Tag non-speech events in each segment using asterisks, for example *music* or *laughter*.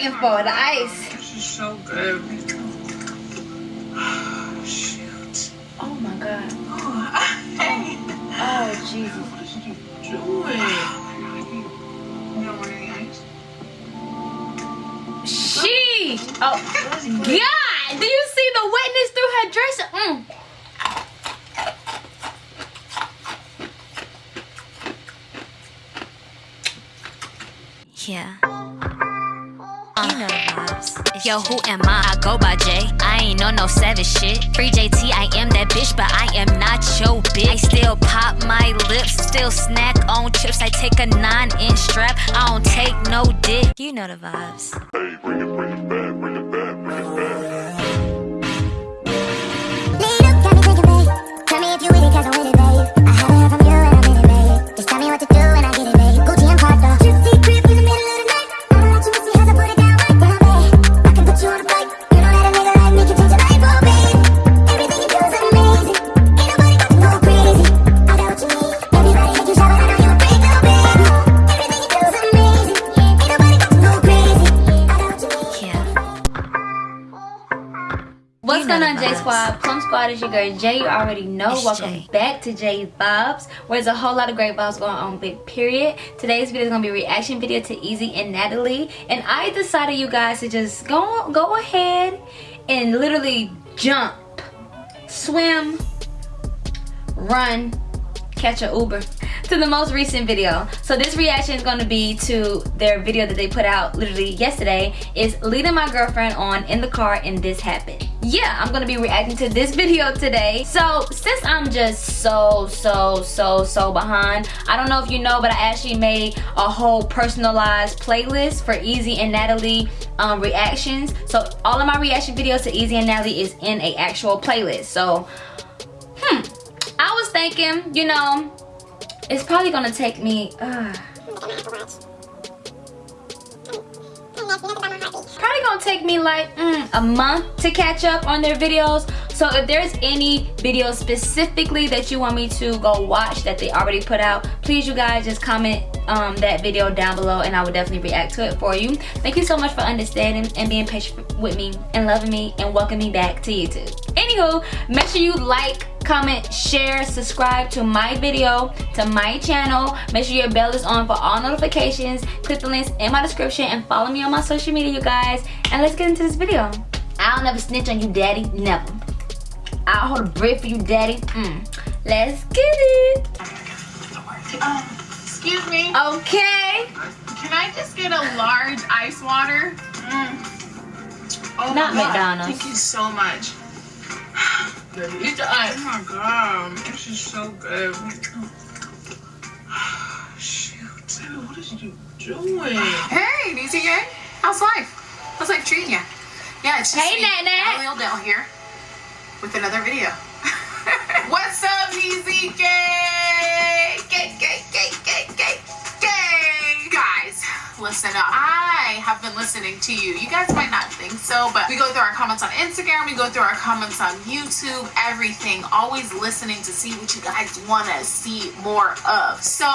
waiting for, the ice. This is so good. *sighs* Shoot. Oh my god. Oh, *laughs* hey. Oh Jesus. What is you doing? You don't want any ice? She. Oh God. Do you see the wetness through her dress? Mm. Yeah. Yo, who am I? I go by J. I ain't on no savage shit. Free JT, I am that bitch, but I am not your bitch. I still pop my lips, still snack on chips. I take a nine inch strap, I don't take no dick. You know the vibes. Hey, bring it, bring it back, bring it back, bring it back. Lead up, got me thinking, babe. Tell me if you with it, cause I'm with it, Squad is your girl Jay. You already know. It's Welcome Jay. back to Jay Vibes, where there's a whole lot of great vibes going on. Big period. Today's video is gonna be a reaction video to Easy and Natalie, and I decided you guys to just go go ahead and literally jump, swim, run, catch a Uber to the most recent video. So this reaction is going to be to their video that they put out literally yesterday is leading my girlfriend on in the car and this happened. Yeah, I'm going to be reacting to this video today. So since I'm just so, so, so, so behind, I don't know if you know, but I actually made a whole personalized playlist for Easy and Natalie um, reactions. So all of my reaction videos to Easy and Natalie is in a actual playlist. So, hmm, I was thinking, you know, it's probably gonna take me, uh, probably gonna take me like mm, a month to catch up on their videos. So if there's any videos specifically that you want me to go watch that they already put out, please you guys just comment um, that video down below and I will definitely react to it for you. Thank you so much for understanding and being patient with me and loving me and welcoming me back to YouTube. Anywho, make sure you like, comment, share, subscribe to my video, to my channel. Make sure your bell is on for all notifications. Click the links in my description and follow me on my social media, you guys. And let's get into this video. I'll never snitch on you, daddy. Never. I'll hold a breath for you, daddy. Mm. Let's get it. Um, excuse me. Okay. Can I just get a large ice water? Mm. Oh Not my God. McDonald's. Thank you so much. Eat the ice. Oh my god, this is so good. *sighs* Shoot, dude, what is you doing? Hey, Neezy gang. How's life? How's life treating you? Yeah, it's just Hey, me, Nat Nat. Natalie Odell here with another video. *laughs* What's up, Neezy Guys, listen up. I have been listening to you. You guys might not think so, but we go through our comments on Instagram, we go through our comments on YouTube, everything. Always listening to see what you guys want to see more of. So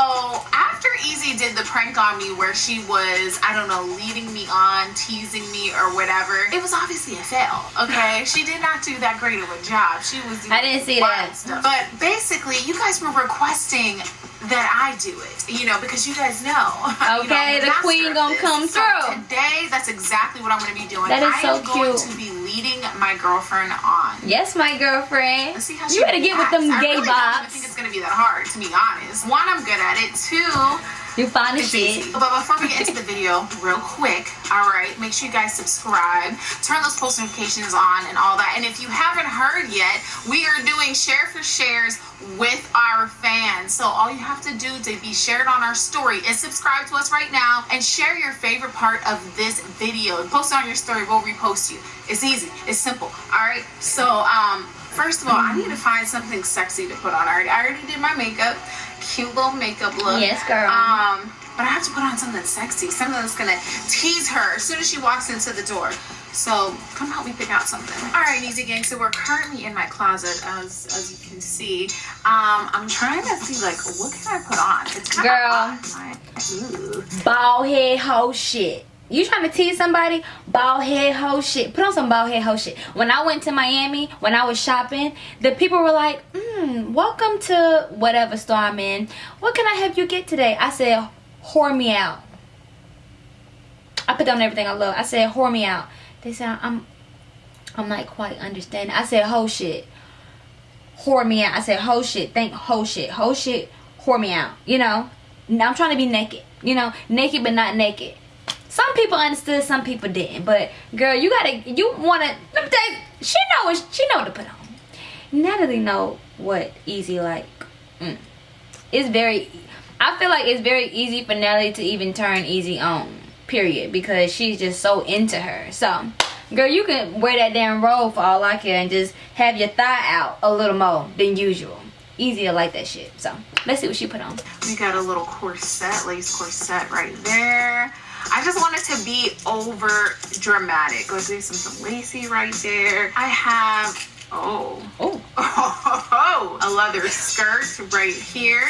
after Easy did the prank on me where she was, I don't know, leading me on, teasing me or whatever, it was obviously a fail, okay? *laughs* she did not do that great of a job. She was doing I didn't see that. Stuff. But basically, you guys were requesting that I do it, you know, because you guys know. *laughs* you know, Okay, the master queen gonna come So through. Today, that's exactly what I'm going to be doing. That is I so am going to be leading my girlfriend on. Yes, my girlfriend. Let's see how You she better get with them reacts. I gay really don't even think it's going to be that hard, to be honest. One, I'm good at it. Two, You find it's shit. But before we get into the video, real quick, all right, make sure you guys subscribe, turn those post notifications on, and all that. And if you haven't heard yet, we are doing share for shares with our fans. So all you have to do to be shared on our story is subscribe to us right now and share your favorite part of this video. Post it on your story, we'll repost you. It's easy, it's simple. All right. So um, first of all, I need to find something sexy to put on. I already, I already did my makeup, cute little makeup look. Yes, girl. Um, but I have to put on something sexy, something that's gonna tease her as soon as she walks into the door. So come help me pick out something. All right, Easy Gang. So we're currently in my closet, as as you can see. Um, I'm trying to see like what can I put on. It's Girl. Bald head hoe shit. You trying to tease somebody? Bald head hoe shit. Put on some bald head hoe shit. When i went to miami when i was shopping the people were like mm, welcome to whatever store i'm in. What can i help you get today? I said whore me out. I put down everything i love. I said whore me out. They said i'm i'm not quite understanding. I said hoe shit. Whore me out. I said hoe shit. Think hoe shit. Hoe shit. Whore me out. You know? Now i'm trying to be naked. You know? Naked but not naked some people understood, some people didn't. But girl, you gotta, you wanna. Let me tell you, she know what she know what to put on. Natalie know what easy like. Mm. It's very. I feel like it's very easy for Natalie to even turn easy on. Period, because she's just so into her. So, girl, you can wear that damn robe for all I care and just have your thigh out a little more than usual. Easier like that shit. So, let's see what she put on. We got a little corset, lace corset right there. I just wanted to be over dramatic. Let's do some, some lacy right there. I have Oh. Oh. *laughs* Oh, a leather skirt right here.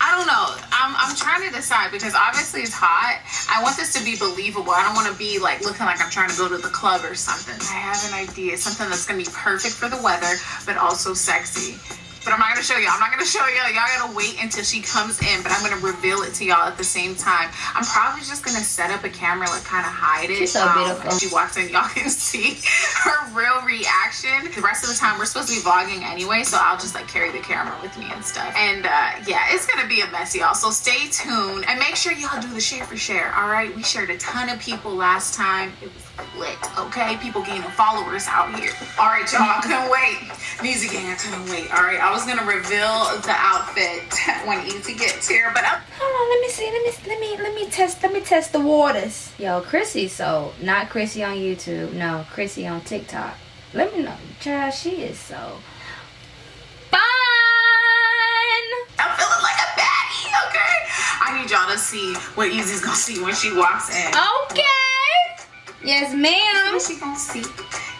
I don't know. I'm, I'm trying to decide because obviously it's hot. I want this to be believable. I don't want to be like looking like I'm trying to go to the club or something. I have an idea. Something that's going to be perfect for the weather, but also sexy. But I'm not gonna show y'all. I'm not gonna show y'all. Y'all gotta wait until she comes in. But I'm gonna reveal it to y'all at the same time. I'm probably just gonna set up a camera, like kind of hide it. She's so um, beautiful. She walks in, y'all *laughs* can see her real reaction. The rest of the time, we're supposed to be vlogging anyway, so I'll just like carry the camera with me and stuff. And uh, yeah, it's gonna be a mess, y'all. So stay tuned and make sure y'all do the share for share. All right, we shared a ton of people last time. It was lit. Okay, people gaining followers out here. All right, y'all. I couldn't wait. Music gang, I couldn't wait. All right, I was gonna reveal the outfit *laughs* when Easy gets here, but I'm Hold on, let me see. Let me let me let me test let me test the waters. Yo, Chrissy, so not Chrissy on YouTube. No, Chrissy on TikTok. Let me know. Child, she is so fun. I'm feeling like a baddie, okay? I need y'all to see what Easy's gonna see when she walks in. Okay. Yes, ma'am. She gonna see?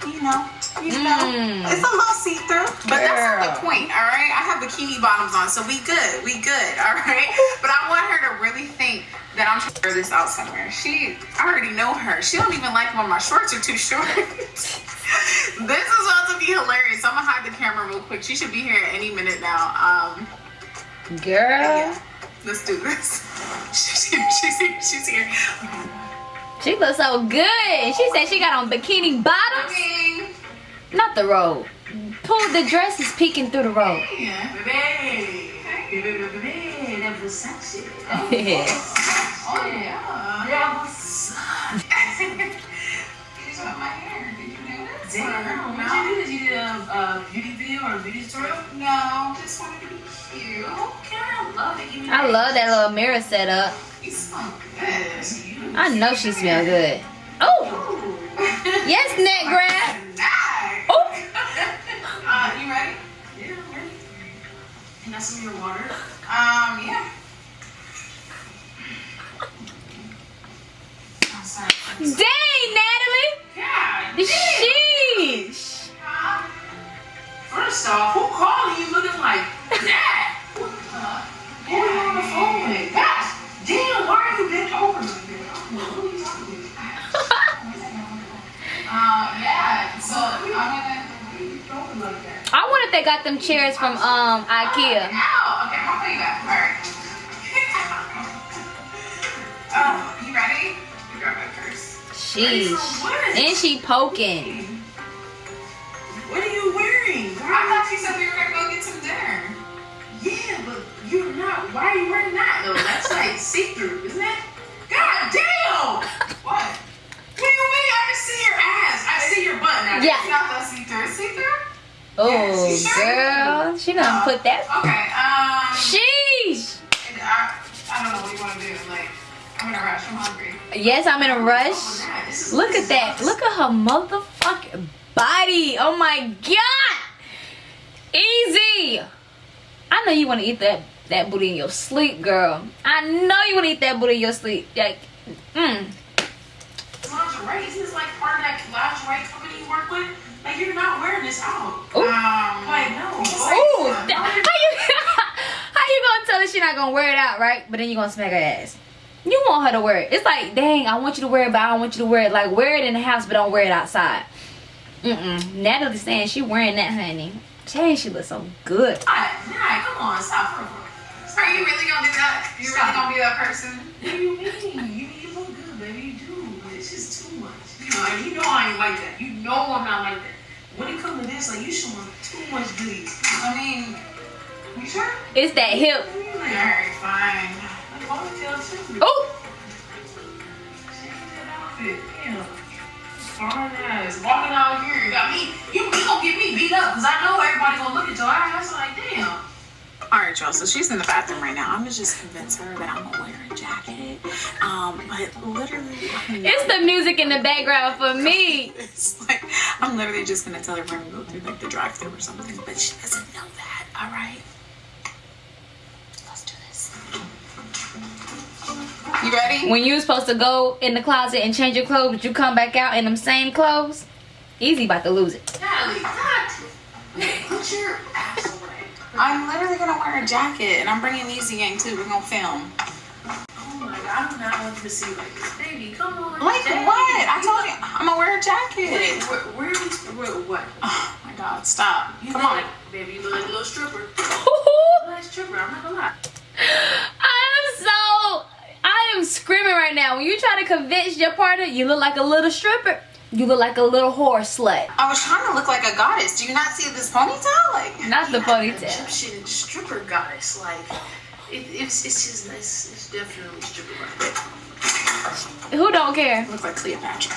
You know, you know, Mm. it's a little see-through, but that's not the point, all right? I have bikini bottoms on, so we good, we good, all right? *laughs* But I want her to really think that I'm trying to wear this out somewhere. She, I already know her. She don't even like when my shorts are too short. *laughs* this is about to be hilarious. I'm gonna hide the camera real quick. She should be here any minute now. Um, Girl. yeah, let's do this. *laughs* She's here. She's here. She's here. She looks so good. She said she got on bikini bottoms. Okay. Not the robe. Pull the dress is peeking through the robe. Yeah. Baby, baby, baby, that was sexy. *laughs* Oh yeah. That was. You saw my hair. Did you notice? Damn, what you do? Did you did a, a beauty video or a beauty tutorial? No, just wanted to be cute. Okay, I love it. I love that little mirror setup. I know she smells good. Oh, yes, neck grab. IKEA. Ow. Oh, okay, how you back? All right. *laughs* oh, you ready? You grab my purse. Sheesh. And she poking. What are you wearing? I Why? thought you said we were gonna go get some dinner. Yeah, but you're not. Why are you wearing that though? That's like *laughs* see-through, isn't it? God damn! What? What do you mean? I can see your ass. I see your butt now. It's not that see-through. It's see-through? Oh, girl. She done put that. Okay. Um. Sheesh. I, I don't know what you want to do. Like, I'm in a rush. I'm hungry. Yes, I'm in a rush. Nah, is- Look at that. awesome. Look at her motherfucking body. Oh my god. Easy. I know you want to eat that that booty in your sleep, girl. I know you want to eat that booty in your sleep. Like, mm. Lingerie. Isn't this like part of that lingerie company you work with? Like you're not wearing this out. Ooh. Um. Like no. Ooh, that- *laughs* how you *laughs* how you gonna tell her she not gonna wear it out, right? But then you gonna smack her ass. You want her to wear it. It's like, dang, I want you to wear it, but I don't want you to wear it. Like, wear it in the house, but don't wear it outside. Mm-mm. Natalie saying she wearing that, honey. Dang, she looks so good. Alright, alright, come on, stop for a minute. Are you really gonna do that? You really gonna be that person? What do you mean? You, you look good, baby. You do. But it's just too much. You know, and you know I ain't like that. You know I'm not like that. When it comes to this, like, you showing too much goodies. I mean, you sure? It's that hip. Alright, fine. Like, ponytail too. Oh, Change that outfit. Damn. Fine ass. Walking out here. Got me. You, you gonna get me beat up because I know everybody gonna look at your ass like, damn. Alright, y'all, so she's in the bathroom right now. I'm gonna just convince her that I'm gonna wear a jacket. Um, but literally, I'm it's the music in the background for me. *laughs* It's like I'm literally just gonna tell her we're gonna go through like the drive-through or something, but she doesn't know that. All right, let's do this. You ready? When you was supposed to go in the closet and change your clothes, but you come back out in them same clothes, easy about to lose it. Natalie, not. Hey, put your ass away. I'm literally gonna wear a jacket, and I'm bringing Easy Gang too. We're gonna film. Oh my god, I do not want to see like this. Baby, come on. Like Dang. what? I told you I'm gonna wear a Wait, jacket. where, where are we? Where, what? Oh my god, stop! You Come on. Like, baby, you look like a little stripper. You look like a stripper. I'm not gonna lie. I'm so I am screaming right now. When you try to convince your partner, you look like a little stripper. You look like a little whore slut. I was trying to look like a goddess. Do you not see this ponytail? Like, Not the Yeah, ponytail. Egyptian stripper goddess. Like, it, it's it's just it's, it's definitely stripper goddess. Who don't care? look like Cleopatra.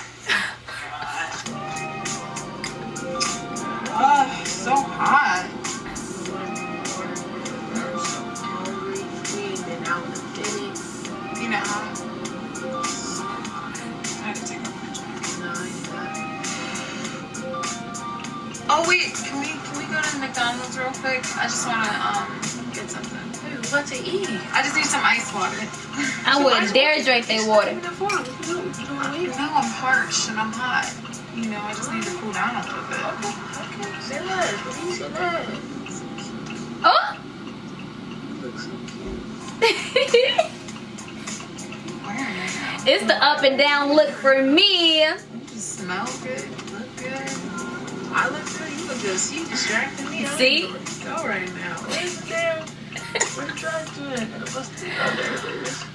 Oh, so hot. We ain't been out in a minute. You know. Oh wait, can we can we go to McDonald's real quick? I just wanna um get something. Wait, what to eat? I just need some ice water. I wouldn't dare drink their water. You? No, I'm parched and I'm hot. You know, I just need to cool down a little bit. Okay, say less. What do you say less? Oh! Look so cute. Wearing it now. it's the up and down look for me. You smell good, look good. I look good. You look good. See, you distracting me. See? know where to Go right now. Where's the damn? Where the drive to it? Gotta bust it. There it is.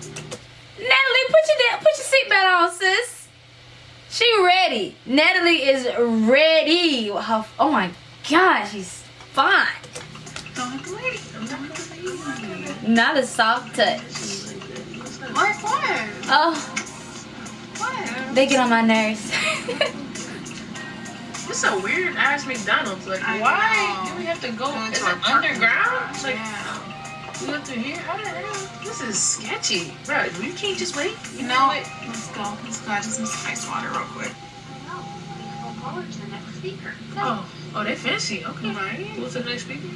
Natalie, put your put your seatbelt on, sis. She ready. Natalie is ready. Her- oh my god, she's fine. Don't wait. Not gonna leave. Not a soft touch. What? Oh, What? they get on my nerves. *laughs* It's a weird ass McDonald's. Like, I why know. do we have to go? Go Is to it underground? lot. Like, yeah. we went through here. How the hell? This is sketchy, bro. You can't just wait. You know what? Let's go. Let's go. I just need some ice water real quick. Oh, oh, they fancy. Okay, Right. What's the next speaker?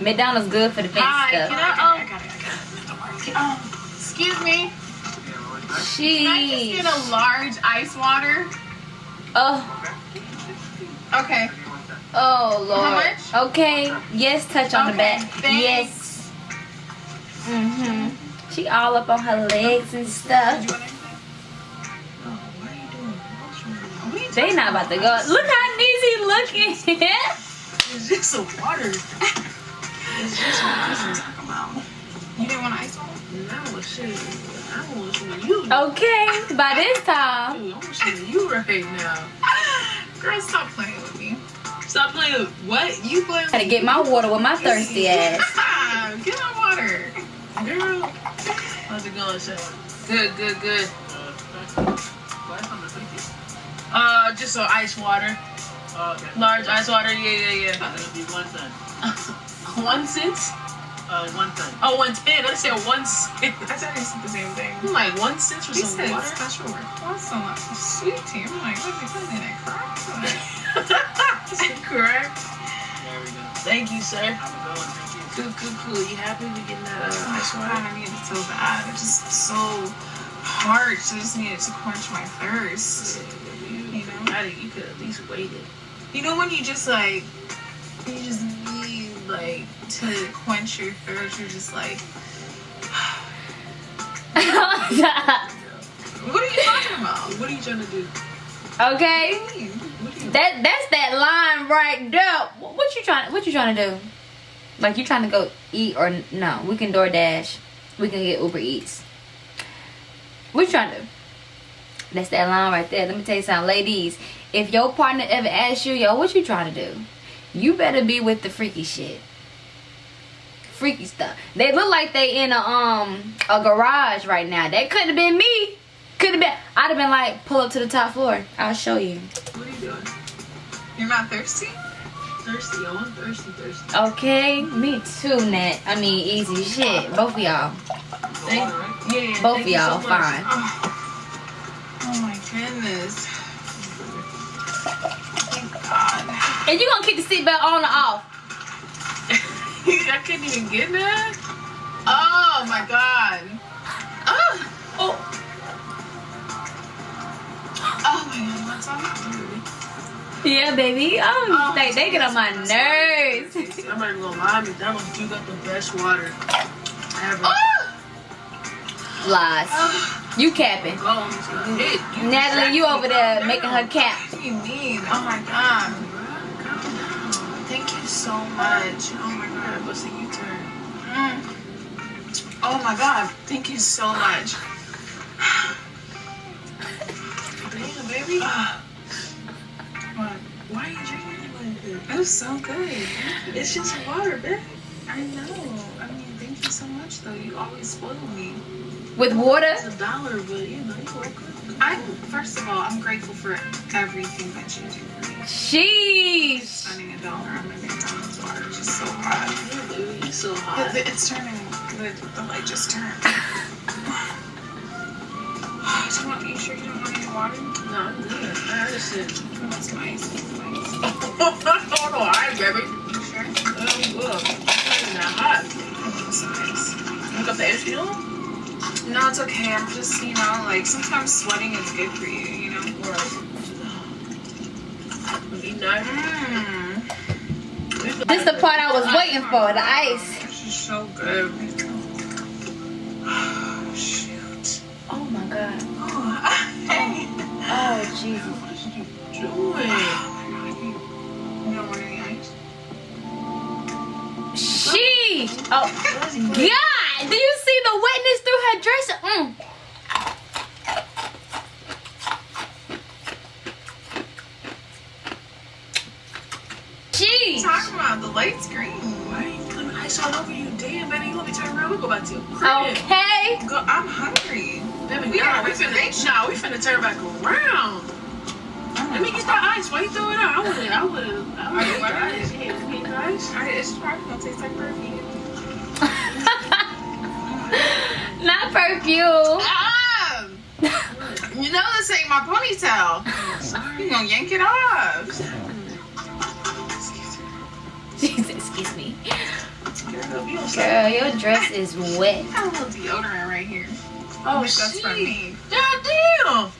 McDonald's good for the fancy Hi, stuff. can I I, got um. I got it. I got it. Um, excuse me. Can I just get a large ice water? Oh, Okay. oh Lord. How much? Okay. Yes, touch on the back. thanks. Yes. Mhm. She all up on her legs and stuff. Did you? They not about to go. Look how Neezy looking. It's just a water. *laughs* It's just water. Talk about. You didn't want ice water? No, shit. I want some of you. okay, by this time. Dude, I want some of you right now. Girl, stop playing with me. Stop playing with what? You playing Gotta get my water with my thirsty ass. *laughs* Get my water. Girl. How's it going, Shay? Good, good, good. Uh, just some ice water. Okay. Large ice water, yeah, yeah, yeah. one cent? *laughs* Oh, one ten. I said one cent. I said it's the same thing. I'm like one cent for She some said water. special request so much sweet tea. I'm like, what's he putting in it? Crack? Is it correct? Thank you, sir. Cool, cool, cool. You happy we getting that uh, ice water? I need it so bad. It's just so parched. I just needed to quench my thirst. You know, Maddie, you could at least waited. You know when you just like, you just need like to quench your thirst. You're just like, *laughs* What are you talking about? What are you trying to do? okay. That that's that line right there. What what you trying what you trying to do? Like you trying to go eat or no? We can DoorDash. We can get Uber Eats. What you trying to do? That's that line right there. Let me tell you something, ladies. If your partner ever asks you, yo, what you trying to do? You better be with the freaky shit. Freaky stuff. They look like they in a um a garage right now. That couldn't have been me. Could have been. I'd have been like, pull up to the top floor. I'll show you. What are you doing? You're not thirsty? Thirsty. I'm thirsty, thirsty. Okay, me too, Nat. I mean, easy shit. Both of y'all. Thank, yeah, Both of so y'all, much. fine. Oh my goodness. Thank God. And you gonna keep the seatbelt on or off? *laughs* I couldn't even get that. Oh my God. Oh, Oh, oh my God. What's on? Yeah, baby. Oh, Oh, they, they get on my nerves. I'm not even gonna lie. McDonald's do got the best water ever. Oh! Lies. You capping. Go, it's gonna hit. You Natalie, you over there making her cap. What do you mean? Oh my God. Thank you so much. Oh my God. What's the U-turn? Mm. Oh my God. Thank you so much. Damn, baby. *sighs* Why, why are you drinking it like that? It was so good. It's just water, babe. I know. I mean, thank you so much, though. You always spoil me. With water? It's a dollar, but you know, you woke up. I first of all, I'm grateful for everything that you do for me. Sheesh. Spending a dollar on my McDonald's water is just so hot. Yeah, baby, you so It- hot. It's turning. The, the light just turned. Do you want? You sure you don't want any water? No, I'm good. I understand. Oh, that's nice. That's nice. oh, no, all right, baby. You sure? Oh, I'm good. It's not hot. That's nice. You got the AC on? No, it's okay. I'm just, you know, like sometimes sweating is good for you. You know. Right. You know? Mmm. This is the part I was waiting for, the ice. This is so good. Oh, *sighs* shoot. Oh my god. Oh, *laughs* hey. Oh Jesus. What are you doing? You don't want any ice? Sheesh. Oh God. Do you see the wetness through her dress? Mm. Sheesh. Talking about the light's green. Why are you putting ice all over you? Damn, baby, you want me to turn around? We go back to your crib. Okay. Go, I'm hungry. Baby, We nah, got we finna, nah, we finna turn back around. Let me get that ice. Why you throw it out? I would've, I would've, I Are would've you ate the ready? ice. Yeah, we get the ice. I, it's probably gonna taste like perfume. Perfume. Ah! you know this ain't my ponytail. Sorry. You gonna yank it off? Jesus, *laughs* excuse me. Girl, you your dress is wet. I got a little deodorant right here. Oh, Wish that's from shit. me. God damn.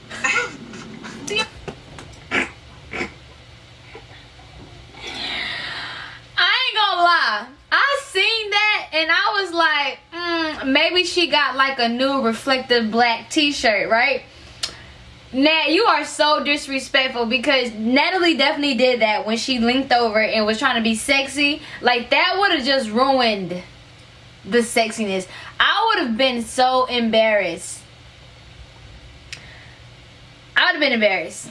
I ain't gonna lie. I seen that and I was like, maybe she got like a new reflective black t-shirt, right? Nat, you are so disrespectful because Natalie definitely did that when she linked over and was trying to be sexy. Like that would have just ruined the sexiness. I would have been so embarrassed. I would have been embarrassed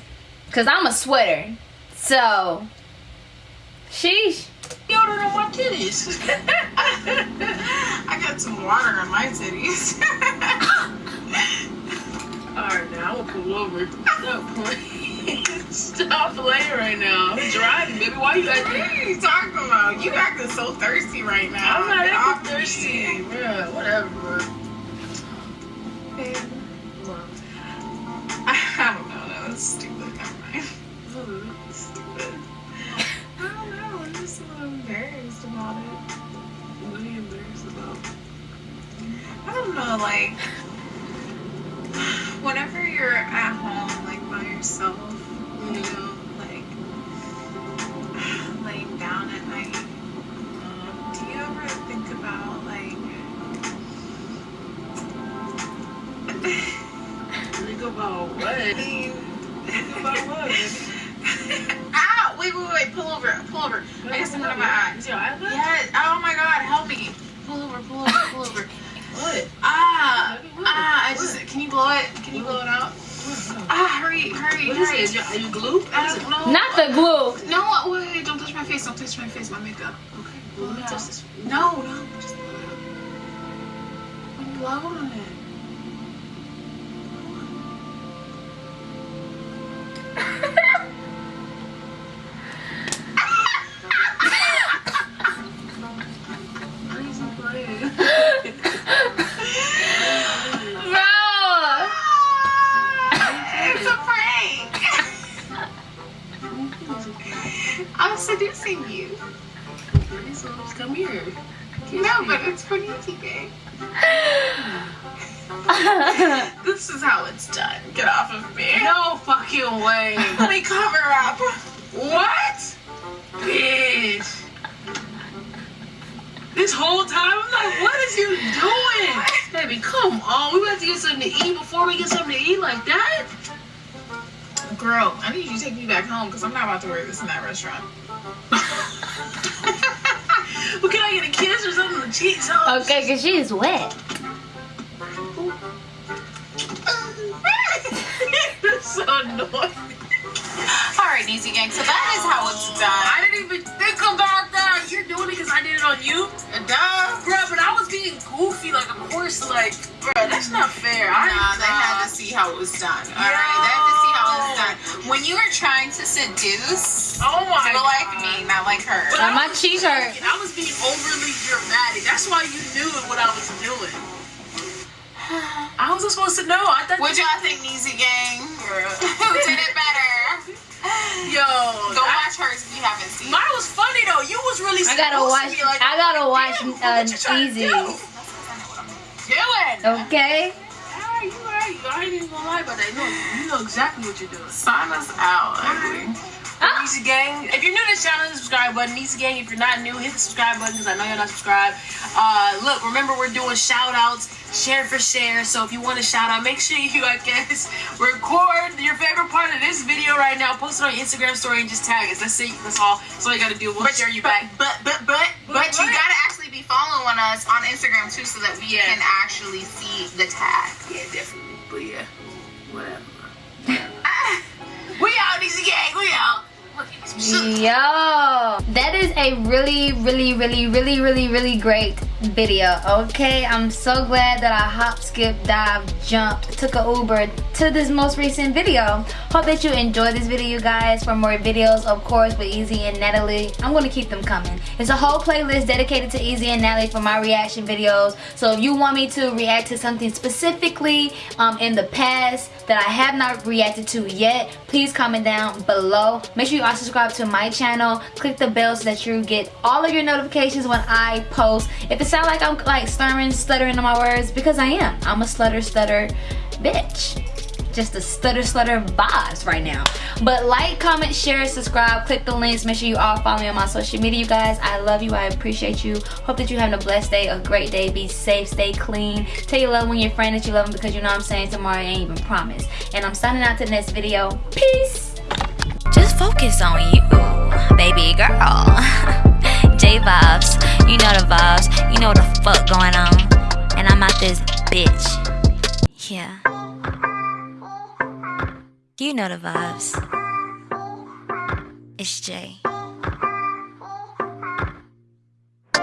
because I'm a sweater. So, sheesh. Deodorant on my titties. *laughs* I got some water on my titties. *laughs* Alright, now I'm gonna pull over. Stop playing. Stop playing right now. I'm driving, baby. Why are you what are you talking about? You acting so thirsty right now. I'm not acting thirsty. Bruh, whatever, bro. Babe, *laughs* I don't know. That was stupid. Never mind. Like Okay. Blow it out. touch. No. No. Just blow it out. When blow on it. This whole time, I'm like, what is you doing? Baby, come on. We about to get something to eat before we get something to eat like that? Girl, I need you to take me back home because I'm not about to wear this in that restaurant. *laughs* But can I get a kiss or something on the cheeks? huh? Okay, because she is wet. *laughs* So annoying. All right, Easy Gang. So that is how it's done. I didn't even think about that. You're doing it because I did it on you? Duh. Bro, but I was being goofy, like, of course, like, bro, that's not fair. I Nah, they had to see how it was done. All right, they had to see how it was done. When you were trying to seduce, Oh my people god. like me, not like her. But Now I my was cheek. I was being overly dramatic. That's why you knew what I was doing. *sighs* I wasn't supposed to know. I thought What y'all think, Easy Gang? *laughs* Who did it better? Yo, Go I- watch hers if you haven't seen. Mine was funny though. You was really. I gotta supposed to watch. like, I gotta "Oh, watch damn, uh, what you trying to Easy. do?" Doing. Okay. Alright, you right. I ain't even gonna lie about that. You know, you know exactly what you're doing. Sign us out, ugly. *laughs* Ah. Easy Gang. If you're new to this channel, hit the subscribe button. Easy Gang, if you're not new, hit the subscribe button because I know you're not subscribed. Uh, look, remember we're doing shout outs, share for share. So if you want to shout out, make sure you, I guess, *laughs* record your favorite part of this video right now, post it on your Instagram story, and just tag us. That's it. That's all. That's all you gotta do. We'll But share you back. But but but but you gotta actually be following us on Instagram too, so that we Yeah. can actually see the tag. Yeah, definitely. But yeah, whatever. *laughs* we out, Easy Gang. We out. imagino. Yo, that is a really, really, really, really, really, really great video. Okay, I'm so glad that I hop, skip, dive, jumped, took a Uber to this most recent video. Hope that you enjoyed this video, you guys. For more videos, of course, with Easy and Natalie, I'm gonna keep them coming. It's a whole playlist dedicated to Easy and Natalie for my reaction videos. So if you want me to react to something specifically um, in the past that I have not reacted to yet, please comment down below. Make sure you are subscribed to my channel. Click the bell so that you get all of your notifications when I post. If it sounds like I'm like slurring, stuttering on my words, because I am. I'm a stutter, stutter bitch. Just a stutter slutter vibes right now. But like comment share subscribe click the links. Make sure you all follow me on my social media you guys. I love you. I appreciate you. Hope that you're having a blessed day a great day. Be safe stay clean. Tell your loved one your friend that you love them because you know i'm saying tomorrow ain't even promised. And i'm signing out to the next video. Peace focus on you, baby girl. *laughs* J vibes, you know the vibes, you know what the fuck going on. And I'm out this bitch. Yeah. You know the vibes. It's Jay.